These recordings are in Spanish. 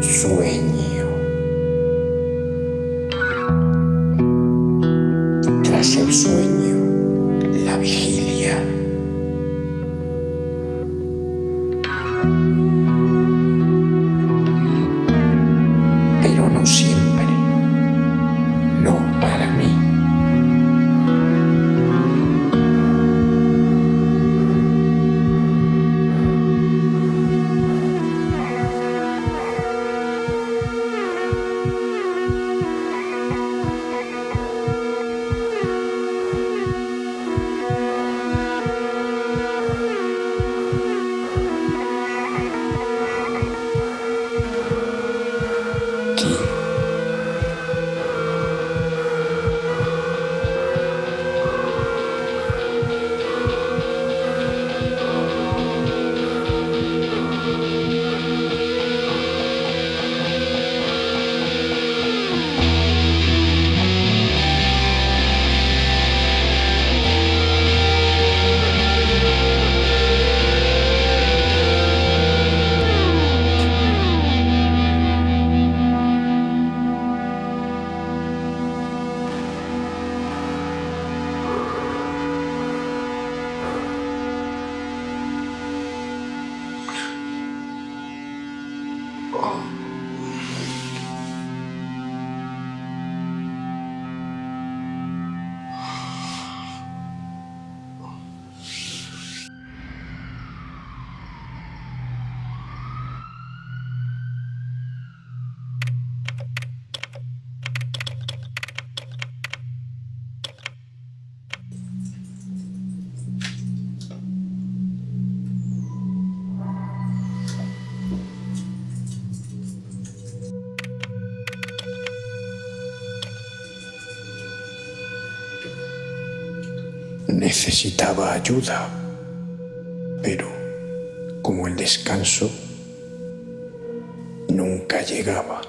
Sueño. Necesitaba ayuda, pero como el descanso nunca llegaba.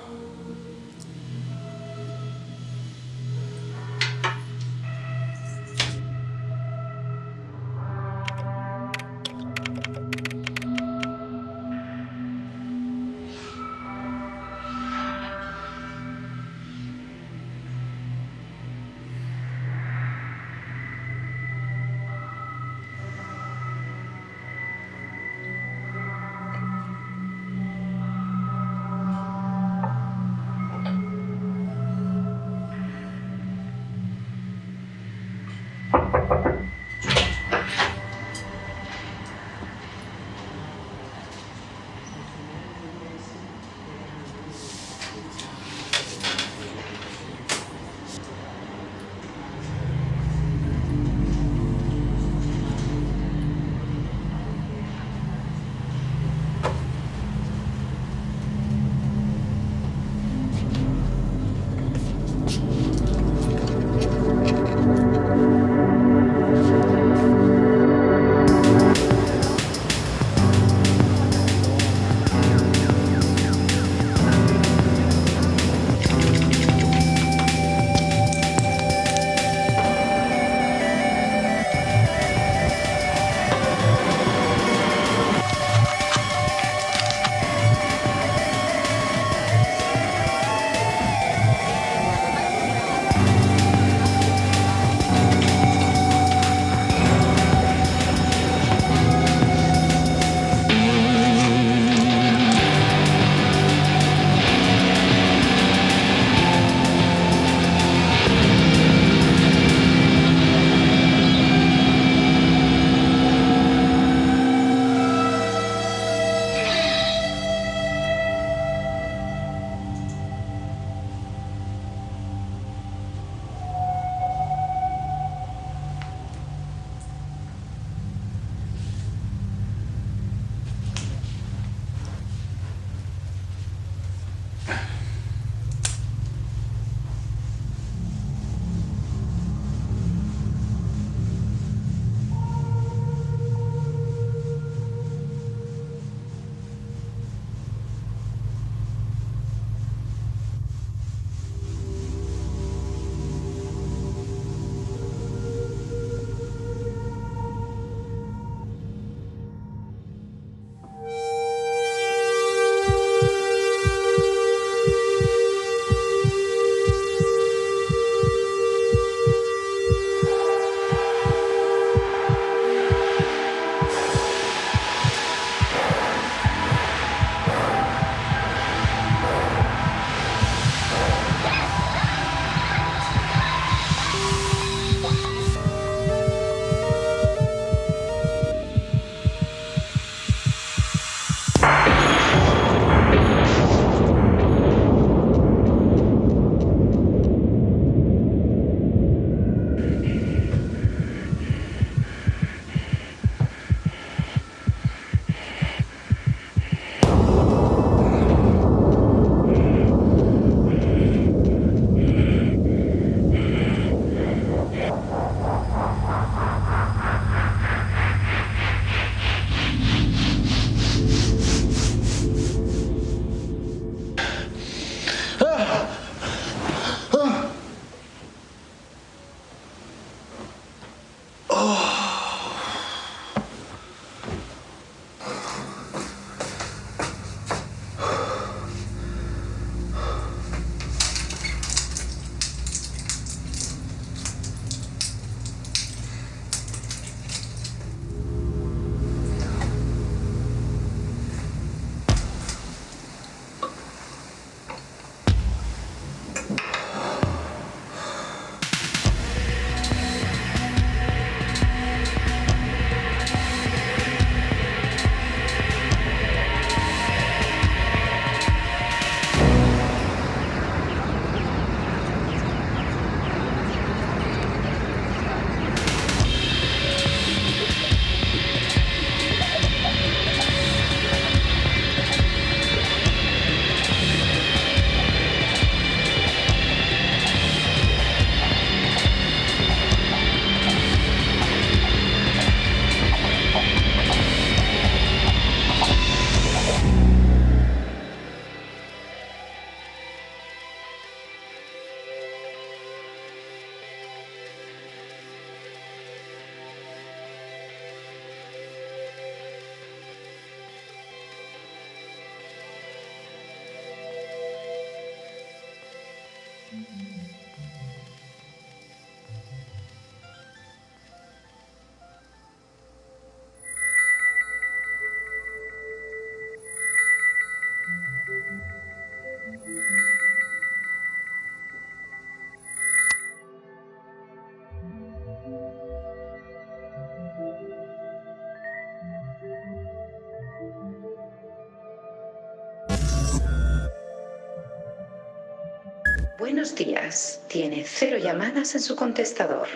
Buenos días. Tiene cero llamadas en su contestador.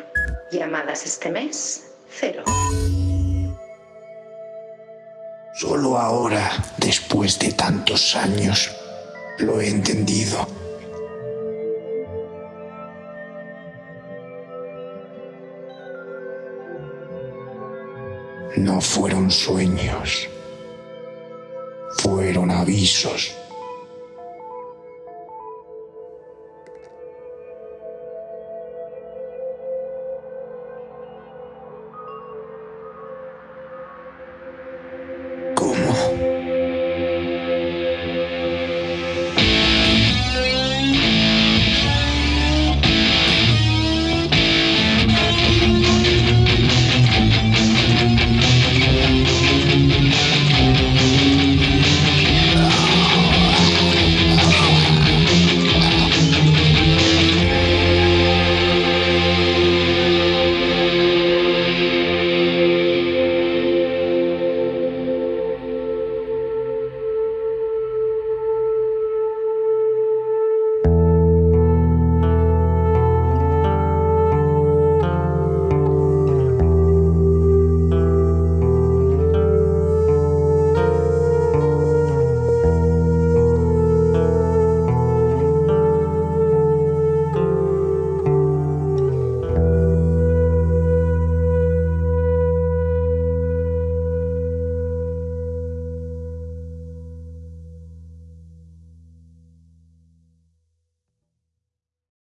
Llamadas este mes, cero. Solo ahora, después de tantos años, lo he entendido. No fueron sueños, fueron avisos.